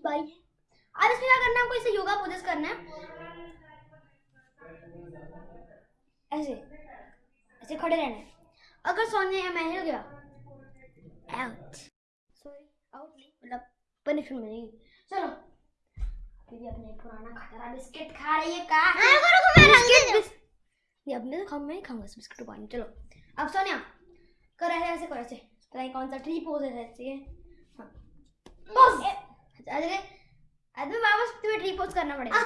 की बारी है। अब इसमें क्या करना है हमको इसे योगा पोजेस करना है। ऐसे ऐसे खड़े रहना है। अगर सोने या मैं हिल गया आउट सॉरी आउट नहीं मतलब पनिशमेंट मिलेगी। चलो। फिर अपने पुराना खतरा बिस्किट खा रही है का हाँ? रुको रुको बिस्किट बिस- ये मैं तो खाऊं मैं खाऊँगा बिस्किट पानी चलो। अब सोनिया कर ऐसे ऐसे करो ऐसे। पता नहीं कौन सा ट्री पोज है ऐसे हाँ पोज अरे अरे वापस तुम्हें ट्री पोज करना पड़ेगा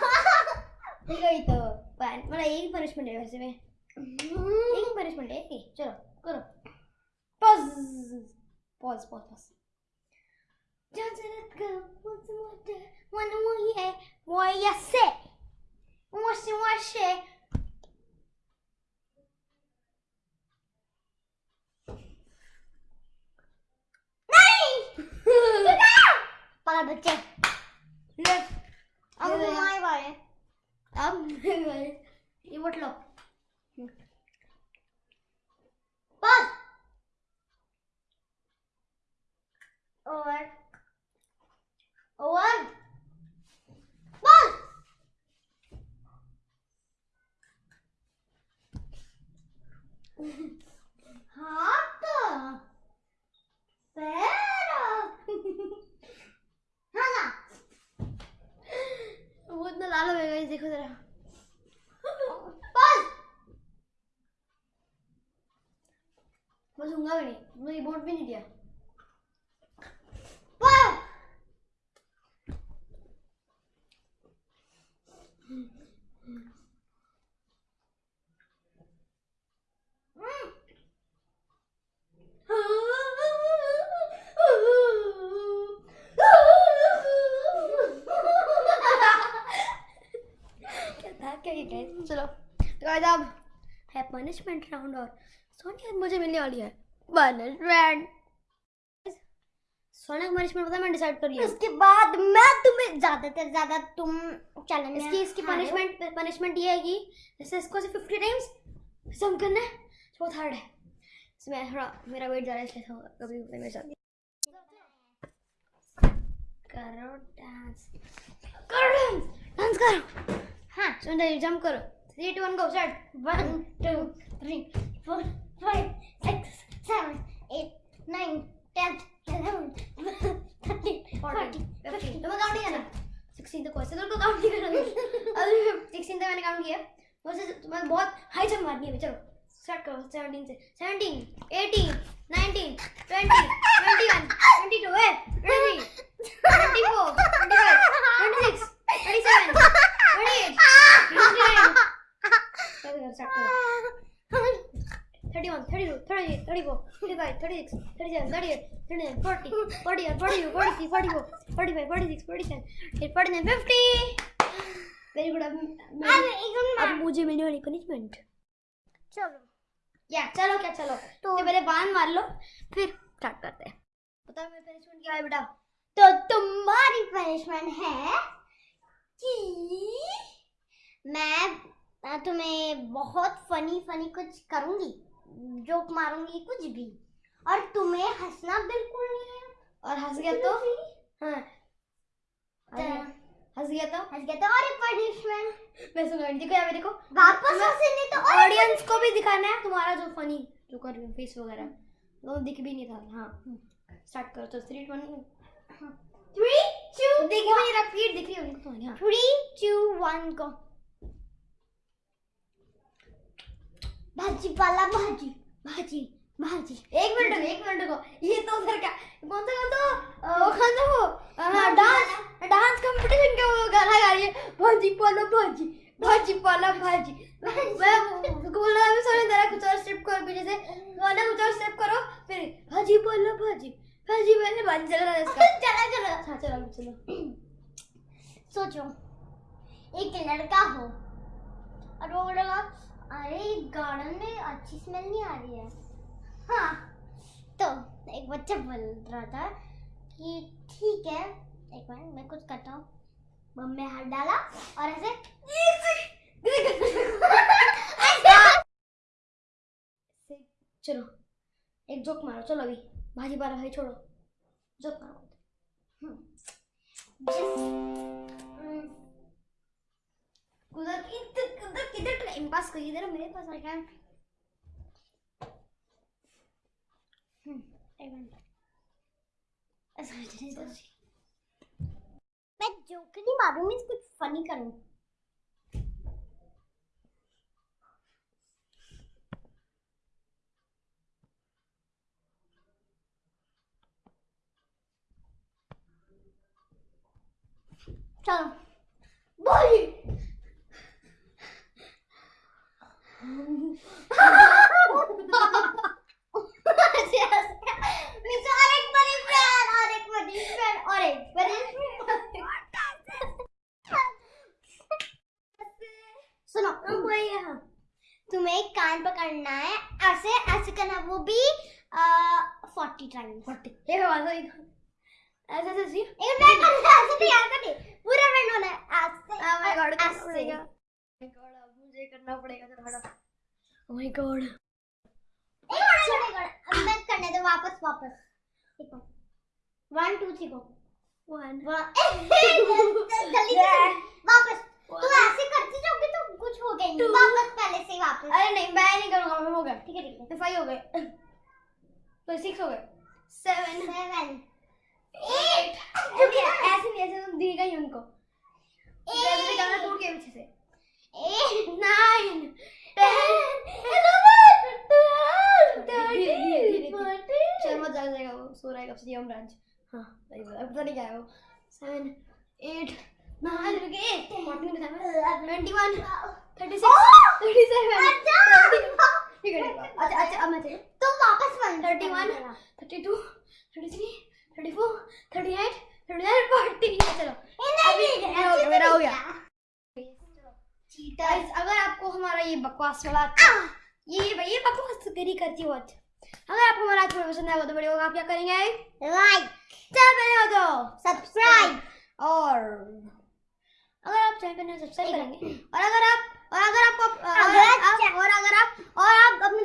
ठीक है तो मतलब यही पनिशमेंट है वैसे में यही पनिशमेंट है यही चलो करो pause pause pause pause Just let go, once more, one more year, what you say? What's the what say? नहीं पाला बच्चे लेफ़्ट अब हमारी अब मेरी बारी। ये वोट लो पास ओवर ओवर पास हाथ पैर हाँ ना वो इतना लाल हो गया देखो जरा पास मैं सूँगा नहीं बोर्ड भी नहीं दिया? चलो तो guys अब है पनिशमेंट राउंड और सोनिया मुझे मिलने वाली है। पनिशमेंट पनिशमेंट पता है मैं डिसाइड कर लिया उसके बाद मैं तुम्हें ज़्यादा से ज़्यादा तुम चैलेंज इसकी इसकी पनिशमेंट पनिशमेंट ये है कि जैसे इसको से फिफ्टी टाइम्स ऐसे हम करना है बहुत हार्ड है। इसमें थोड़ा मेरा वेट ज़्यादा है इसलिए थोड़ा कभी मेरे साथ। करो डांस करो डांस डांस करो! हाँ सुन जंप करो। Three two one go start one two three four five six seven eight nine ten eleven thirteen forty fifteen तुम्हें काउंट नहीं करना सिक्सटीन तक वैसे तो काउंट नहीं करना अभी सिक्सटीन तक मैंने काउंट किया। वैसे तुम्हें बहुत हाई जंप मारनी है। चलो स्टार्ट करो। सेवनटीन से सेवनटीन एटीन नाइनटीन ट्वेंटी मुझे मिलने वाली पनिशमेंट चलो या चलो क्या चलो तो पहले बाँध मार लो फिर स्टार्ट करते पनिशमेंट क्या है बेटा तो तुम्हारी पनिशमेंट है कि मैं तुम्हें बहुत फनी फनी कुछ करूँगी जोक मारूँगी कुछ भी और तुम्हें हंसना बिल्कुल नहीं है। और हंस गया तो? हाँ। हंस तो- गया- तो? हंस गया तो और एक पनिशमेंट मैं सुन देखो या मेरे को। वापस हंसे नहीं तो ऑडियंस को भी दिखाना है तुम्हारा जो फनी जो कर रही फेस वगैरह। वो दिख भी नहीं था। हाँ स्टार्ट करो तो थ्री वन थ्री टू देखी भी नहीं रहा पीठ दिख रही है उनको तुम्हारी हाँ। थ्री टू वन को भाजी पाला भाजी भाजी। भाजी एक मिनट एक मिनट रुको। ये तो उधर क्या कौन सा कौन सा? वो कौन सा वो हाँ डांस डांस। कंपटीशन का वो गाना गा रही है। भाजी पाला भाजी भाजी पाला भाजी। मैं वो- बोल रहा है सोने जरा कुछ और स्टेप करो पीछे से। गाना कुछ और स्टेप करो फिर भाजी पाला भाजी भाजी मैंने भाजी चल रहा है इसका। चला चला। हाँ चलो चलो। सोचो एक लड़का हो और वो बोलेगा अरे गार्डन में अच्छी स्मेल नहीं आ रही है। हाँ तो एक बच्चा बोल रहा था कि ठीक है, एक मिनट मैं कुछ करता हूँ। बम में हाथ डाला और ऐसे चलो, एक जोक मारो, चलो अभी, भाजी पाला भाई छोड़ो। जोक मारो। उधर इधर किधर इधर मेरे पास आ गया। मैं जोकर नहीं मारूं मैं कुछ फनी करूँ। चलो। बोली मीन्स और एक बड़ी फ्रेंड और एक बड़ी फ्रेंड और एक बड़ी सुनो वही है तुम्हें एक कान पकड़ना है ऐसे करना वो भी फोर्टी बात है ऐसा ऐसा सी एक मैं करना ऐसे नहीं यार करनी पूरा बैंड होना है ऐसे my god, करना ऐसे god, अब मुझे करना पड़ेगा हटो Oh my god. एक मिनट छोड़ेगा अब मैं करने दो वापस वापस देखो one two three go One. जल्दी वापस तू ऐसे करती जाओगी तो कुछ हो गया वापस पहले से ही वापस। अरे नहीं मैं नहीं करूँगा मैं हो गया ठीक है ठीक है। तो फाइव हो गए। तो सिक्स हो गए। सेवन सेवन एट ऐसे नहीं ऐसे तुम दिएगा ही उनको। टूट के पीछे से। एट नाइन चल मत जाएगा वो सो रहा है कब से ब्रांच हाँ पता नहीं क्या है वो। सेवन एट नाइन रुके fourteen twenty one thirty six thirty seven ठीक ठीक अच्छा अच्छा अब मैं तुम वापस one thirty one thirty two thirty three thirty four thirty eight thirty nine forty चलो। अभी मेरा हो गया मेरा गया। गाइस अगर आपको हमारा ये बकवास वाला ये ये बकवास करी करती हो अगर आपको हमारा आज पसंद आया तो वीडियो आप क्या करेंगे? लाइक चैनल हो तो सब्सक्राइब और अगर आप चैनल पर सब्सक्राइब करेंगे और अगर आप और अगर आपको अगर अगर आप आप और अगर आप और आप अपने